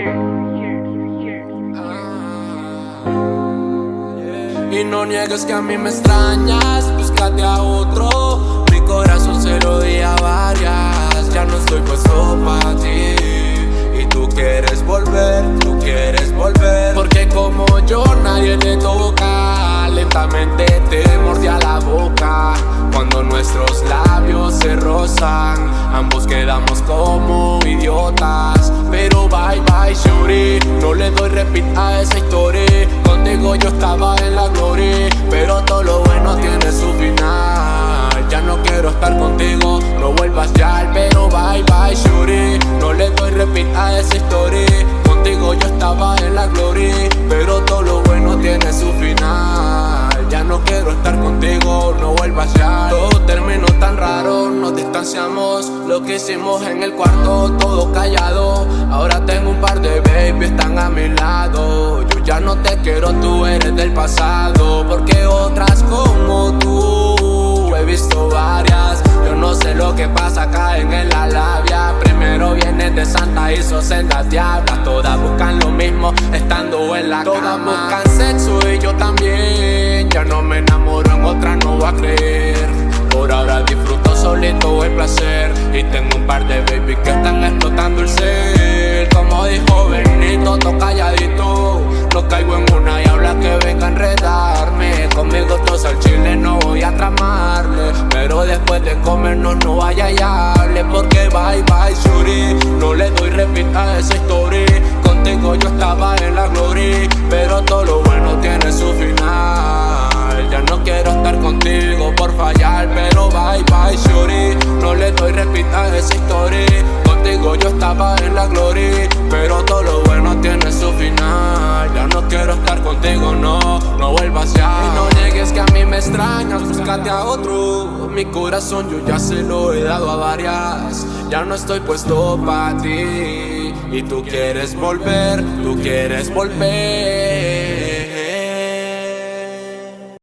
Ah, y no niegues que a mí me extrañas, búscate a otro. Mi corazón se lo di a varias, ya no estoy puesto para ti. Y tú quieres volver, tú quieres volver. Porque como yo, nadie te toca, lentamente te voy. Ambos quedamos como idiotas. Pero bye bye shuri No le doy repeat a esa historia. Contigo yo estaba en la gloria Pero todo lo bueno tiene su final. Ya no quiero estar contigo No vuelvas ya Pero bye bye shuri No le doy repeat a esa historia. Contigo yo estaba en la gloria Pero todo lo bueno tiene su final. Ya no quiero estar contigo No vuelvas ya Lo que hicimos en el cuarto Todo callado. Ahora tengo un par de baby Están a mi lado. Yo ya no te quiero Tú eres del pasado. Porque otras como tú He visto varias. Yo no sé lo que pasa Caen en la labia Primero vienen de Santa y sos en las diablas. Todas buscan lo mismo Estando en la Todas buscan sexo y yo también. Ya no me enamoro en otra no voy a creer. Por ahora disfruto solito el placer Y tengo un par de baby que están explotando el ser Como dijo Benito, to calladito. No caigo en una y habla que venga a enredarme. Conmigo todos al chile no voy a tramarle. Pero después de comernos no vaya y hable Porque bye bye shuri. No le doy repeat a esa historia Contigo yo estaba en la gloria Pero todo lo bueno historia. Contigo yo estaba en la gloria Pero todo lo bueno tiene su final. Ya no quiero estar contigo, no, no vuelvas ya. Y no niegues que a mí me extrañas, búscate a otro. Mi corazón yo ya se lo he dado a varias. Ya no estoy puesto para ti. Y tú quieres volver, tú quieres volver